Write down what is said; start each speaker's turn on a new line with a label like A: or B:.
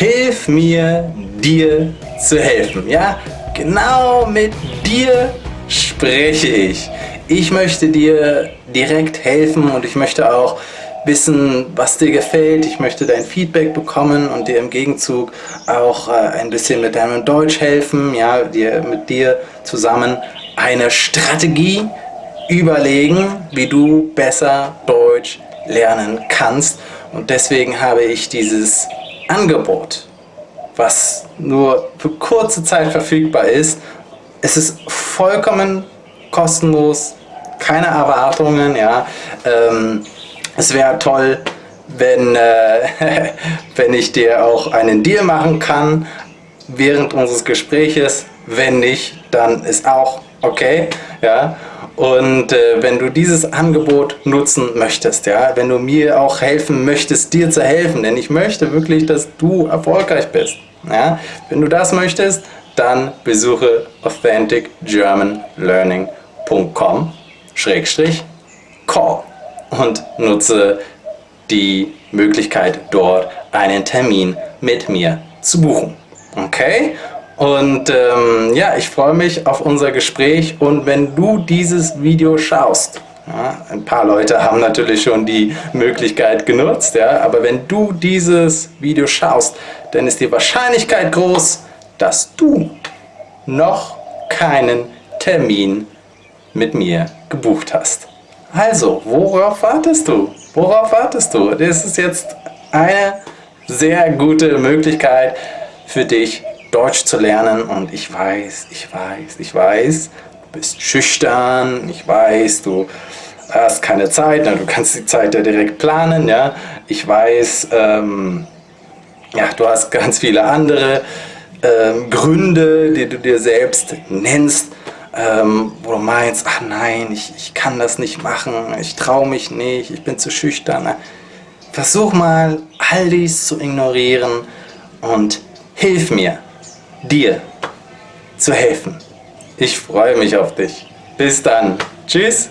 A: hilf mir, dir zu helfen. Ja, genau mit dir spreche ich. Ich möchte dir direkt helfen und ich möchte auch wissen, was dir gefällt. Ich möchte dein Feedback bekommen und dir im Gegenzug auch äh, ein bisschen mit deinem Deutsch helfen, ja, dir, mit dir zusammen eine Strategie überlegen, wie du besser Deutsch lernen kannst. Und deswegen habe ich dieses Angebot, was nur für kurze Zeit verfügbar ist. Es ist vollkommen kostenlos, keine Erwartungen. Ja. Ähm, es wäre toll, wenn, äh, wenn ich dir auch einen Deal machen kann während unseres Gespräches. Wenn nicht, dann ist auch okay. Ja. Und äh, wenn du dieses Angebot nutzen möchtest, ja, wenn du mir auch helfen möchtest, dir zu helfen, denn ich möchte wirklich, dass du erfolgreich bist. Ja. Wenn du das möchtest, dann besuche authenticgermanlearning.com call und nutze die Möglichkeit dort einen Termin mit mir zu buchen. Okay? Und ähm, ja, ich freue mich auf unser Gespräch und wenn du dieses Video schaust, ja, ein paar Leute haben natürlich schon die Möglichkeit genutzt, ja, aber wenn du dieses Video schaust, dann ist die Wahrscheinlichkeit groß, dass du noch keinen Termin mit mir gebucht hast. Also, worauf wartest du? Worauf wartest du? Das ist jetzt eine sehr gute Möglichkeit für dich, Deutsch zu lernen und ich weiß, ich weiß, ich weiß, du bist schüchtern, ich weiß, du hast keine Zeit, du kannst die Zeit ja direkt planen, ja. Ich weiß, ähm, ja, du hast ganz viele andere ähm, Gründe, die du dir selbst nennst, ähm, wo du meinst, ach nein, ich, ich kann das nicht machen, ich traue mich nicht, ich bin zu schüchtern. Versuch mal, all dies zu ignorieren und hilf mir dir zu helfen. Ich freue mich auf dich. Bis dann. Tschüss.